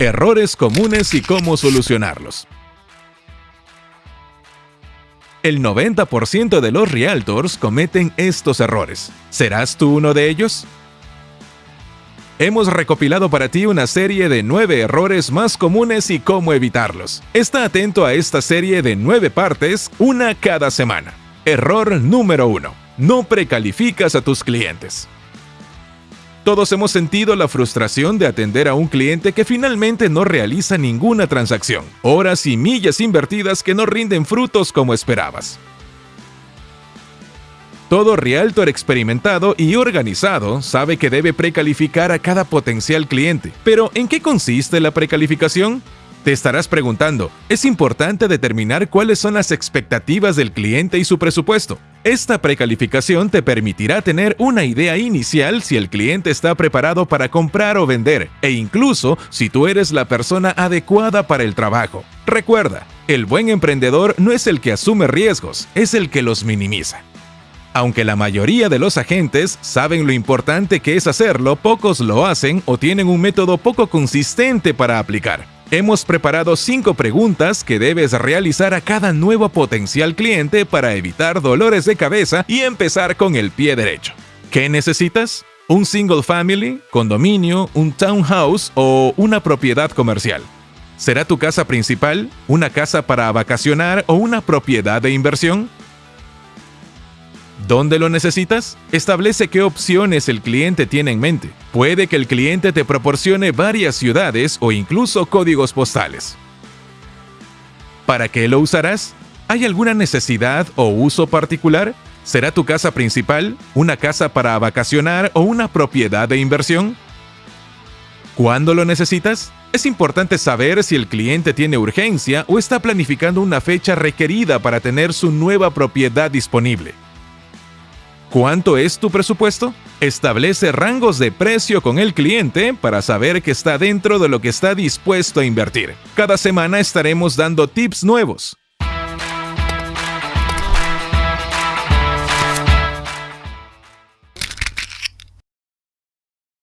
Errores comunes y cómo solucionarlos. El 90% de los realtors cometen estos errores. ¿Serás tú uno de ellos? Hemos recopilado para ti una serie de 9 errores más comunes y cómo evitarlos. Está atento a esta serie de 9 partes, una cada semana. Error número 1. No precalificas a tus clientes. Todos hemos sentido la frustración de atender a un cliente que finalmente no realiza ninguna transacción, horas y millas invertidas que no rinden frutos como esperabas. Todo realtor experimentado y organizado sabe que debe precalificar a cada potencial cliente. Pero, ¿en qué consiste la precalificación? Te estarás preguntando, es importante determinar cuáles son las expectativas del cliente y su presupuesto. Esta precalificación te permitirá tener una idea inicial si el cliente está preparado para comprar o vender, e incluso si tú eres la persona adecuada para el trabajo. Recuerda, el buen emprendedor no es el que asume riesgos, es el que los minimiza. Aunque la mayoría de los agentes saben lo importante que es hacerlo, pocos lo hacen o tienen un método poco consistente para aplicar. Hemos preparado cinco preguntas que debes realizar a cada nuevo potencial cliente para evitar dolores de cabeza y empezar con el pie derecho. ¿Qué necesitas? ¿Un single family, condominio, un townhouse o una propiedad comercial? ¿Será tu casa principal, una casa para vacacionar o una propiedad de inversión? ¿Dónde lo necesitas? Establece qué opciones el cliente tiene en mente. Puede que el cliente te proporcione varias ciudades o incluso códigos postales. ¿Para qué lo usarás? ¿Hay alguna necesidad o uso particular? ¿Será tu casa principal, una casa para vacacionar o una propiedad de inversión? ¿Cuándo lo necesitas? Es importante saber si el cliente tiene urgencia o está planificando una fecha requerida para tener su nueva propiedad disponible. ¿Cuánto es tu presupuesto? Establece rangos de precio con el cliente para saber que está dentro de lo que está dispuesto a invertir. Cada semana estaremos dando tips nuevos.